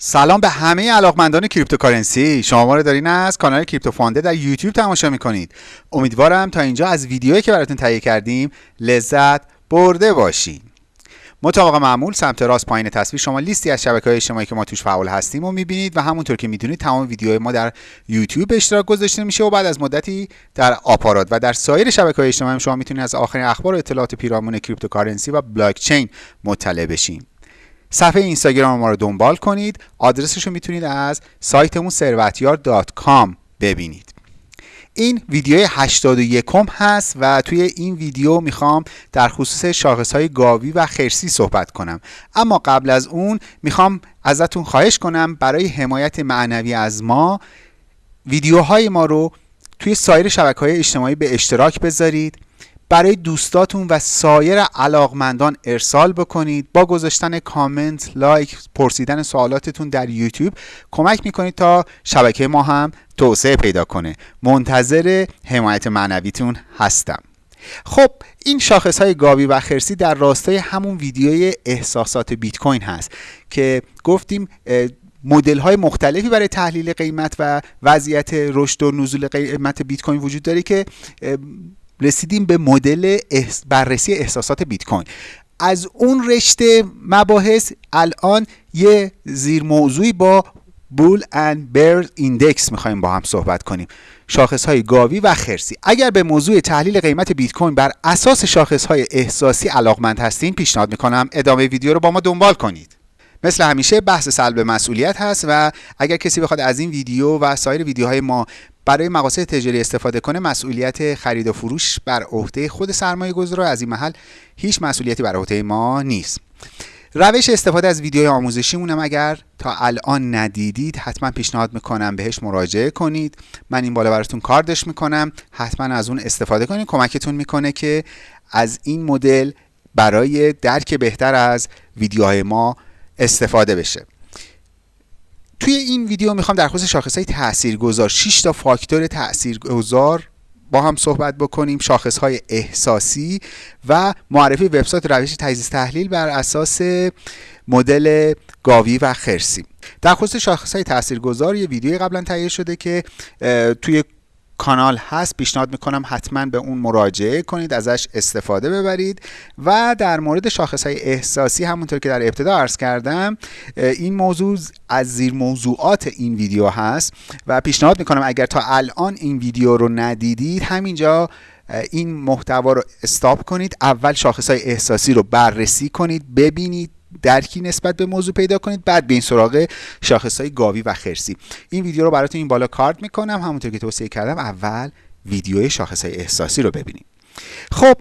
سلام به همه علاقمندان cryptocurrency. شما ما رو دارین از کانال کریپتو فانده در یوتیوب تماشا می‌کنید. امیدوارم تا اینجا از ویدیویی که براتون تهیه کردیم لذت برده باشین. مطابق معمول سمت راست پایین تصویر شما لیستی از شبکه های اجتماعی که ما توش فعال هستیم و می‌بینید و همونطور که می‌دونید تمام ویدیوهای ما در یوتیوب به اشتراک گذاشته میشه و بعد از مدتی در آپارات و در سایر شبکه های اجتماعی شما می‌تونید از آخرین اخبار و اطلاعات پیرامون cryptocurrency و بلاک چین مطلع بشین. صفحه اینستاگرام ما رو دنبال کنید. آدرسش رو می‌تونید از سایتمون ثروتیار.com ببینید. این ویدیو 81 هست و توی این ویدیو می‌خوام در خصوص شاخص های گاوی و خرسی صحبت کنم. اما قبل از اون می‌خوام ازتون خواهش کنم برای حمایت معنوی از ما ویدیوهای ما رو توی سایر شبکه های اجتماعی به اشتراک بذارید. برای دوستاتون و سایر علاقمندان ارسال بکنید. با گذاشتن کامنت لایک پرسیدن سوالاتتون در یوتیوب کمک می‌کنید تا شبکه ما هم توسعه پیدا کنه. منتظر حمایت معنویتون هستم. خب این شاخص های گاوی و خرسی در راستای همون ویدیوی احساسات بیت کوین هست که گفتیم مدل های مختلفی برای تحلیل قیمت و وضعیت رشد و نزول قیمت بیت کوین وجود داره که رسیدیم به مدل بررسی احساسات بیت کوین. از اون رشته مباحث الان یه زیر موضوعی با bull and bear index می‌خوایم با هم صحبت کنیم. شاخص های گاوی و خرسی. اگر به موضوع تحلیل قیمت بیت کوین بر اساس شاخص های احساسی علاقمند هستین پیشنهاد می‌کنم ادامه ویدیو رو با ما دنبال کنید. مثل همیشه بحث سلب مسئولیت هست و اگر کسی بخواد از این ویدیو و سایر ویدیوهای ما برای مقاصد تجاری استفاده کنه مسئولیت خرید و فروش بر عهده خود سرمایه گذار از این محل هیچ مسئولیتی بر عهده ما نیست. روش استفاده از ویدیوی آموزشی مونم اگر تا الان ندیدید حتما پیشنهاد می‌کنم بهش مراجعه کنید. من این بالا براتون کاردش می‌کنم. حتما از اون استفاده کنید. کمکتون می‌کنه که از این مدل برای درک بهتر از ویدیوهای ما استفاده بشه. توی این ویدیو می‌خوام در خصوص شاخص های تاثیرگذار 6 تا فاکتور تاثیرگذار با هم صحبت بکنیم شاخص های احساسی و معرفی وبسایت روش تجزیه تحلیل بر اساس مدل گاوی و خرسی. در خصوص شاخص های تاثیرگذار یه ویدیو قبلا تهیه شده که توی کانال هست پیشنهاد می‌کنم حتما به اون مراجعه کنید ازش استفاده ببرید. و در مورد شاخص های احساسی همونطور که در ابتدا عرض کردم این موضوع از زیر موضوعات این ویدیو هست و پیشنهاد می‌کنم اگر تا الان این ویدیو رو ندیدید همینجا این محتوا رو استاپ کنید اول شاخص های احساسی رو بررسی کنید ببینید درکی نسبت به موضوع پیدا کنید. بعد به این سراغ شاخص های گاوی و خرسی. این ویدیو رو براتون این بالا کارت می‌کنم. همونطور که توصیه کردم اول ویدیوی شاخص های احساسی رو ببینید خب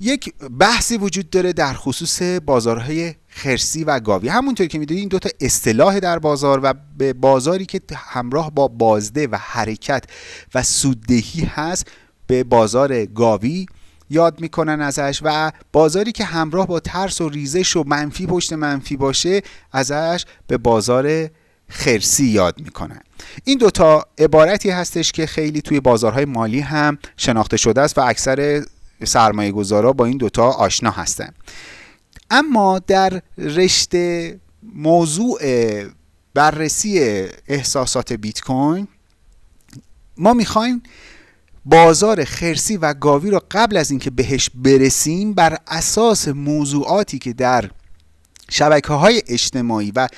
یک بحثی وجود داره در خصوص بازارهای خرسی و گاوی. همونطور که می‌دونید این دوتا اصطلاح در بازار و به بازاری که همراه با بازده و حرکت و سوددهی هست به بازار گاوی یاد می‌کنن ازش و بازاری که همراه با ترس و ریزش و منفی پشت منفی باشه ازش به بازار خرسی یاد می‌کنن. این دوتا عبارتی هستش که خیلی توی بازارهای مالی هم شناخته شده است و اکثر سرمایه گذارا با این دوتا آشنا هستن. اما در رشته موضوع بررسی احساسات بیت کوین ما می‌خوایم بازار خرسی و گاوی رو قبل از اینکه بهش برسیم بر اساس موضوعاتی که در شبکه های اجتماعی و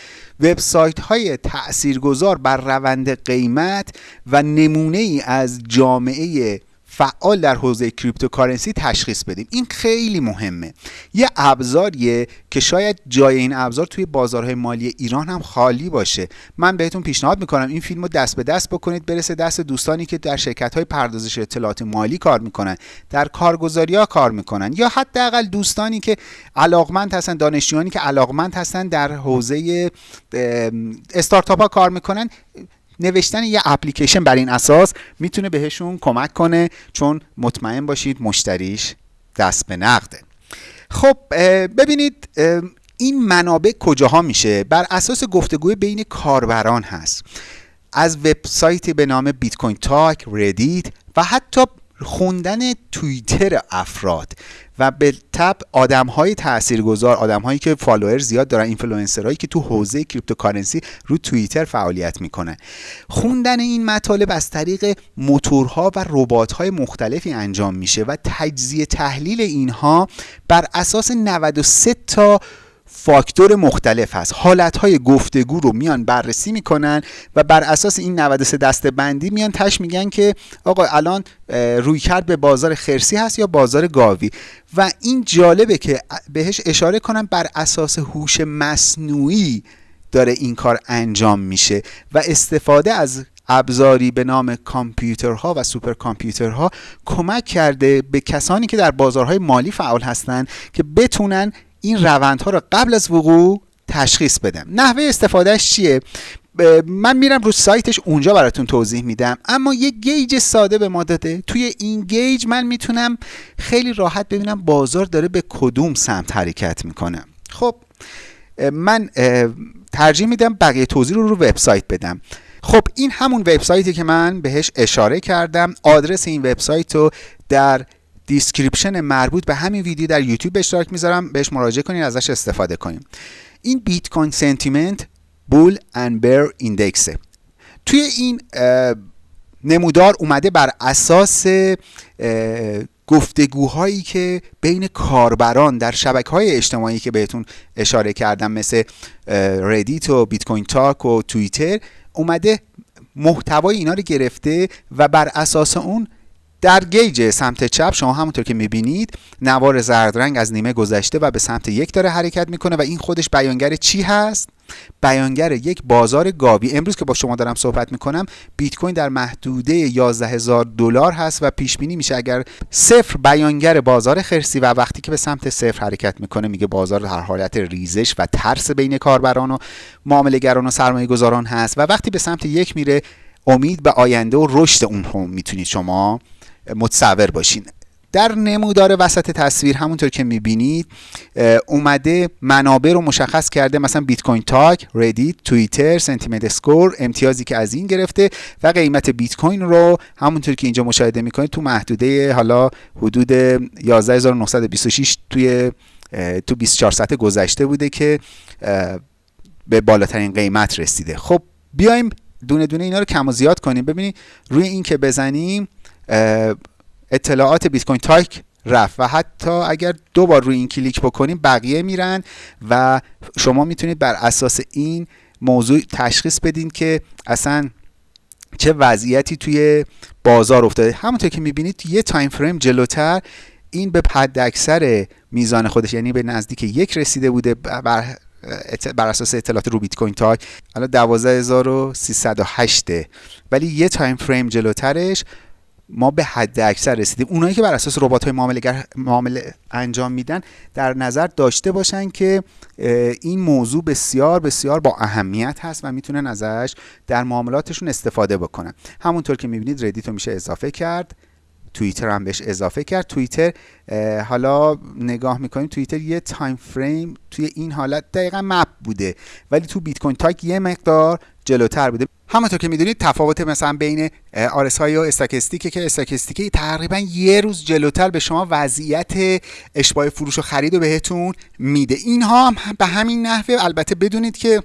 وبسایت های تاثیرگذار بر روند قیمت و نمونه ای از جامعه فعال در حوزه کریپتوکارنسی تشخیص بدیم. این خیلی مهمه. یه ابزاریه که شاید جای این ابزار توی بازارهای مالی ایران هم خالی باشه. من بهتون پیشنهاد می‌کنم این فیلم رو دست به دست بکنید برسه دست دوستانی که در شرکت های پردازش اطلاعات مالی کار می‌کنن در کارگزاری ها کار می‌کنن یا حداقل دوستانی که علاقمند هستن دانشجویانی که علاقمند هستن در حوزه استارتاپ ها کار می‌کنن. نوشتن یه اپلیکیشن بر این اساس می‌تونه بهشون کمک کنه چون مطمئن باشید مشتریش دست به نقده. خب ببینید این منابع کجاها میشه؟ بر اساس گفتگوی بین کاربران هست. از وبسایتی به نام Bitcointalk Reddit و حتی خوندن توییتر افراد. و به تبع آدم های تاثیرگذار آدم هایی که follower زیاد دارن اینفلوئنسرهایی که تو حوزه cryptocurrency رو توییتر فعالیت می‌کنن خوندن این مطالب از طریق موتورها و ربات‌های مختلفی انجام میشه و تجزیه تحلیل اینها بر اساس 93 تا فاکتور مختلف هست. حالتهای گفتگو رو میان بررسی می‌کنن و بر اساس این 93 دسته بندی میان تش میگن که آقا الان روی کرد به بازار خرسی هست یا بازار گاوی؟ و این جالبه که بهش اشاره کنم بر اساس هوش مصنوعی داره این کار انجام میشه و استفاده از ابزاری به نام کامپیوترها و سوپر کامپیوترها کمک کرده به کسانی که در بازارهای مالی فعال هستند که بتونن این روندها رو قبل از وقوع تشخیص بدن. نحوه استفادهش چیه؟ من میرم رو سایتش اونجا براتون توضیح میدم. اما یه gauge ساده به ما داده. توی این gauge من می‌تونم خیلی راحت ببینم بازار داره به کدوم سمت حرکت می‌کنه. خب من ترجیح میدم بقیه توضیح رو رو وبسایت بدم. خب این همون وبسایتی که من بهش اشاره کردم. آدرس این وبسایت رو در description مربوط به همین ویدیو در یوتیوب به اشتراک می‌ذارم. بهش مراجعه کنید ازش استفاده کنیم این Bitcoin Sentiment Bull and Bear Index ه. توی این نمودار اومده بر اساس گفتگوهایی که بین کاربران در شبکه های اجتماعی که بهتون اشاره کردم مثل ردیت و بیت کوین تاک و توییتر اومده محتوای اینا رو گرفته و بر اساس اون در gauge سمت چپ شما همونطور که می‌بینید نوار زرد رنگ از نیمه گذشته و به سمت یک داره حرکت می‌کنه و این خودش بیانگر چی هست؟ بیانگر یک بازار گاوی. امروز که با شما دارم صحبت می‌کنم بیت کوین در محدوده 11 هزار دلار هست و پیش بینی میشه اگر صفر بیانگر بازار خرسی و وقتی که به سمت صفر حرکت می‌کنه میگه بازار در حالت ریزش و ترس بین کاربران و معاملهگران و سرمایه گذاران هست و وقتی به سمت یک میره امید به آینده و رشد اون هم. می‌تونید شما متصور باشین. در نمودار وسط تصویر همونطور که می‌بینید اومده منابع رو مشخص کرده مثلا بیت کوین تاک، ردیت، توییتر، sentiment score امتیازی که از این گرفته و قیمت بیت کوین رو همونطور که اینجا مشاهده می‌کنید تو محدوده حالا حدود 11926 توی تو 24 ساعت گذشته بوده که به بالاترین قیمت رسیده. خب بیایم دونه دونه اینا رو کم و زیاد کنیم. ببینید روی این که بزنیم اطلاعات بیت کوین تاک رفت و حتی اگر دو بار روی این کلیک بکنیم بقیه میرن و شما می‌تونید بر اساس این موضوع تشخیص بدین که اصلا چه وضعیتی توی بازار افتاده. همونطور که می‌بینید یه time frame جلوتر این به حد اکثر میزان خودش یعنی به نزدیک یک رسیده بوده بر بر اساس اطلاعات رو بیت کوین تاک الان 12308 ولی یه time frame جلوترش ما به حد اکثر رسیدیم. اونایی که بر اساس ربات های معامله معامله انجام میدن در نظر داشته باشن که این موضوع بسیار بسیار با اهمیت هست و می‌تونن ازش در معاملاتشون استفاده بکنن. همونطور که می‌بینید ردیت رو میشه اضافه کرد. توییتر هم بهش اضافه کرد. توییتر حالا نگاه می‌کنیم توییتر یه time frame توی این حالت دقیقا مپ بوده. ولی تو بیت کوین تاک یه مقدار جلوتر بوده. همونطور که می‌دونید تفاوت مثلا بین آرس های و استاکستیکه که استاکستیکه تقریبا یه روز جلوتر به شما وضعیت اشباه فروش و خرید رو بهتون میده. اینها هم به همین نحوه البته بدونید که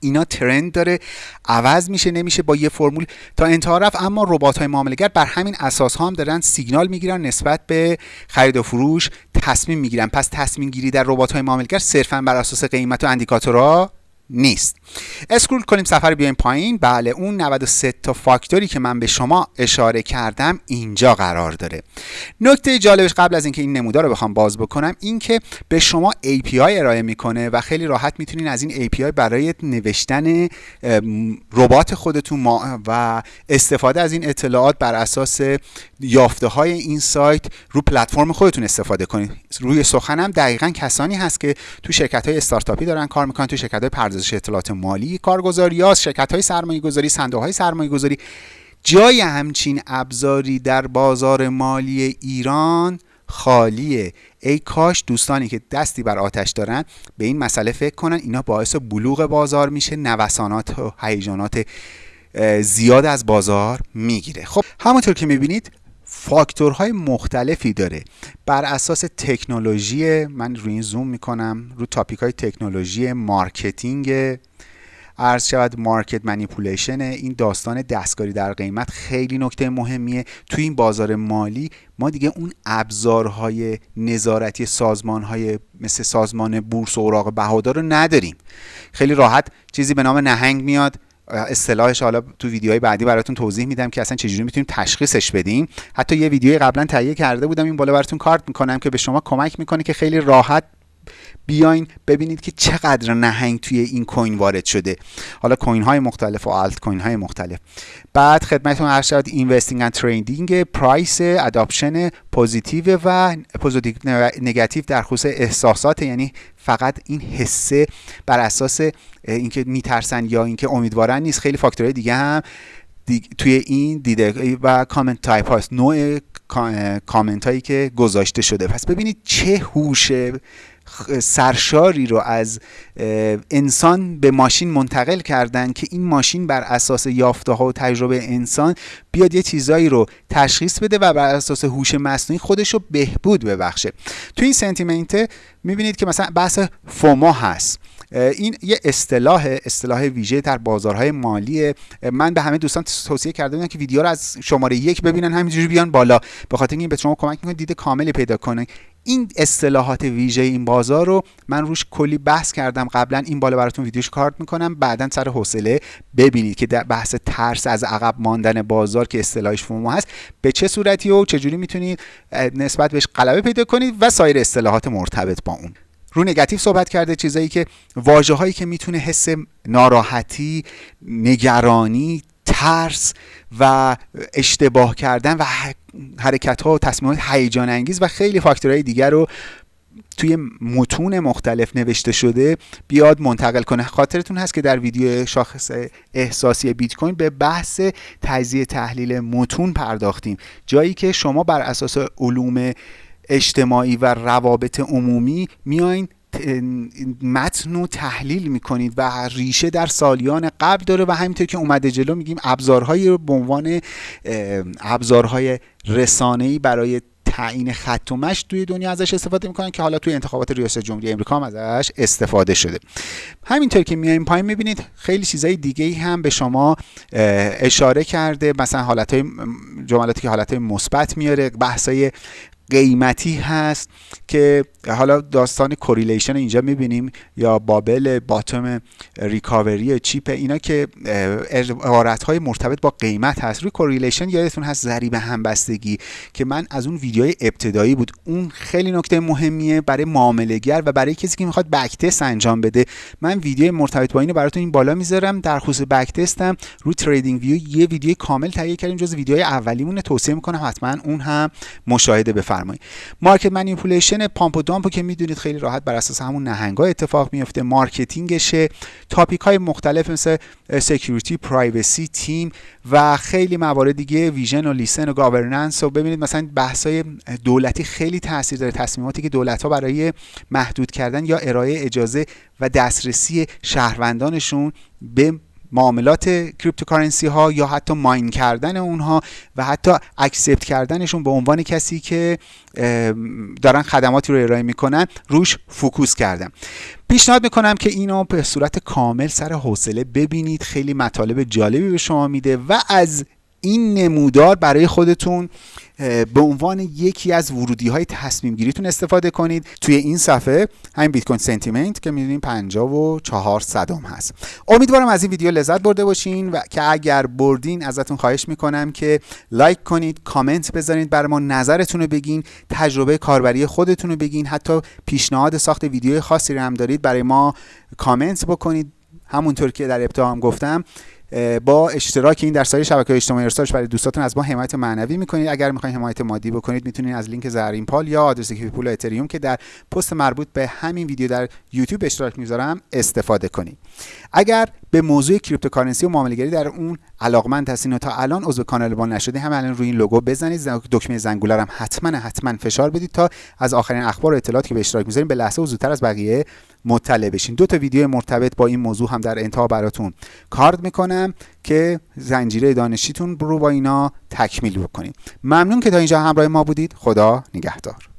اینا ترند داره عوض میشه نمیشه با یه فرمول تا انتها رفت. اما ربات های معاملهگر بر همین اساس ها هم دارن سیگنال می‌گیرن نسبت به خرید و فروش تصمیم می‌گیرن. پس تصمیم گیری در ربات های معاملهگر صرفا بر اساس قیمت و اندیکاتورها نیست. اسکرول کنیم سفر بیایم پایین. بله اون 93 تا فاکتوری که من به شما اشاره کردم اینجا قرار داره. نکته جالبش قبل از اینکه این نمودار رو بخوام باز بکنم این که به شما API ارائه می‌کنه و خیلی راحت می‌تونین از این API برای نوشتن ربات خودتون و استفاده از این اطلاعات بر اساس یافته های این سایت رو پلتفرم خودتون استفاده کنید روی سخنم دقیقا کسانی هست که تو شرکت های استارتاپی دارن کار می‌کنن تو شرکت های پردازش اطلاعات مالی کارگزاری ها شرکت های سرمایه گذاری صندوق های سرمایه گذاری جای همچین ابزاری در بازار مالی ایران خالیه. ای کاش دوستانی که دستی بر آتش دارن به این مسئله فکر کنن اینا باعث بلوغ بازار میشه نوسانات و هیجانات زیاد از بازار می‌گیره. خب همونطور که می‌بینید فاکتورهای مختلفی داره. بر اساس تکنولوژی من روی این زوم می‌کنم رو topic های تکنولوژی marketing عرض شود market manipulation این داستان دستکاری در قیمت خیلی نکته مهمیه. توی این بازار مالی ما دیگه اون ابزارهای نظارتی سازمانهای مثل سازمان بورس و اوراق بهادار رو نداریم. خیلی راحت چیزی به نام نهنگ میاد. اصطلاحش حالا تو ویدیوهای بعدی براتون توضیح میدم که اصلا چجوری می‌تونیم تشخیصش بدیم. حتی یه ویدیوی قبلا تهیه کرده بودم این بالا براتون کارت می‌کنم که به شما کمک می‌کنه که خیلی راحت بیاین ببینید که چقدر نهنگ توی این coin وارد شده. حالا coin های مختلف و آلت کوین های مختلف. بعد خدمتتون عرض شد investing and trading price adoption positive و positive نگاتیو در خصوص احساسات یعنی فقط این حسه بر اساس اینکه میترسن یا اینکه امیدوارن نیست. خیلی فاکتورهای دیگه هم توی این دیده و comment type هاست. نوع کامنت هایی که گذاشته شده. پس ببینید چه هوش سرشاری رو از انسان به ماشین منتقل کردن که این ماشین بر اساس یافته ها و تجربه انسان بیاد یه چیزایی رو تشخیص بده و بر اساس هوش مصنوعی خودش رو بهبود ببخشه. تو این سنتیمنت می‌بینید که مثلا بحث فوما هست. این یه اصطلاح اصطلاح ویژه در بازارهای مالی من به همه دوستان توصیه کرده بودم که ویدیو رو از شماره یک ببینن همینجوری بیان بالا. به خاطر این به شما کمک می‌کنه دید کاملی پیدا کنه. این اصطلاحات ویژه این بازار رو من روش کلی بحث کردم. قبلا این بالا براتون ویدیوش کارت می‌کنم. بعدا سر حوصله ببینید که در بحث ترس از عقب ماندن بازار که اصطلاحش فومو هست به چه صورتی و چجوری می‌تونید نسبت بهش غلبه پیدا کنید و سایر اصطلاحات مرتبط با اون. رو نگاتیو صحبت کرده چیزایی که واجه هایی که می‌تونه حس ناراحتی نگرانی ترس و اشتباه کردن و حرکت ها و تصمیمات هیجان انگیز و خیلی فاکتورهای دیگر رو توی متون مختلف نوشته شده بیاد منتقل کنه. خاطرتون هست که در ویدیو شاخص احساسی بیت کوین به بحث تجزیه تحلیل متون پرداختیم. جایی که شما بر اساس علوم اجتماعی و روابط عمومی میاین متن رو تحلیل می‌کنید و ریشه در سالیان قبل داره و همینطور که اومده جلو میگیم ابزارهایی رو به عنوان ابزارهای رسانه‌ای برای تعیین خط و مش توی دنیا ازش استفاده می‌کنن که حالا توی انتخابات ریاست جمهوری امریکا هم ازش استفاده شده. همینطور که میایم پایین می‌بینید خیلی چیزای دیگه هم به شما اشاره کرده. مثلا حالت های جملاتی که حالت مثبت میاره بحثای قیمتی هست که حالا داستان correlation اینجا می‌بینیم یا bubble bottom recovery cheap اینا که عبارت های مرتبط با قیمت هست. روی correlation یادتون هست ضریب همبستگی که من از اون ویدیوهای ابتدایی بود. اون خیلی نکته مهمیه برای معاملهگر و برای کسی که می‌خواد backtest انجام بده. من ویدیو مرتبط با اینو براتون این بالا می‌ذارم. در خصوص backtest م رو TradingView یه ویدیو کامل تهیه کردیم جز ویدیوهای اولیمون توصیه می‌کنم حتما اون هم مشاهده بفرمایید. market manipulation pump و dump و که می‌دونید خیلی راحت بر اساس همون نهنگا اتفاق میفته marketing شه. topic های مختلف مثل security privacy team و خیلی موارد دیگه vision و license و governance و ببینید مثلا بحث های دولتی خیلی تاثیر داره. تصمیماتی که دولت ها برای محدود کردن یا ارائه اجازه و دسترسی شهروندانشون به معاملات cryptocurrency ها یا حتی mine کردن اونها و حتی accept کردنشون به عنوان کسی که دارن خدماتی رو ارائه می‌کنن روش focus کردم پیشنهاد می‌کنم که اینو به صورت کامل سر حوصله ببینید. خیلی مطالب جالبی به شما میده و از این نمودار برای خودتون به عنوان یکی از ورودی های تصمیم گیریتون استفاده کنید. توی این صفحه همین بیت کوین sentiment که می‌دونیم 54 صدم هست. امیدوارم از این ویدیو لذت برده باشین و که اگر بردین ازتون خواهش می‌کنم که like کنید کامنت بذارید برای ما نظرتون رو بگین تجربه کاربری خودتون رو بگین حتی پیشنهاد ساخت ویدیو خاصی رو هم دارید برای ما کامنت بکنید. همونطور که در ابتدا هم گفتم با اشتراک این در سایر شبکه اجتماعی ارسالش برای دوستاتون از ما حمایت معنوی می‌کنید. اگر می‌خواین حمایت مادی بکنید می‌تونید از لینک زرین پال یا آدرس پول اتریوم که در پست مربوط به همین ویدیو در یوتیوب اشتراک می‌ذارم استفاده کنید. اگر به موضوع cryptocurrency و معاملهگری در اون علاقمند هستین و تا الان عضو کانال ما نشدید همین الان روی این لوگو بزنید. دکمه زنگوله هم حتما حتما فشار بدید تا از آخرین اخبار و اطلاعاتی که به اشتراک می‌ذاریم به لحظه و زودتر از بقیه مطلع بشین. دو تا ویدیو مرتبط با این موضوع هم در انتها براتون کارد می‌کنم که زنجیره دانشیتون رو با اینا تکمیل بکنید ممنون که تا اینجا همراه ما بودید. خدا نگهدار.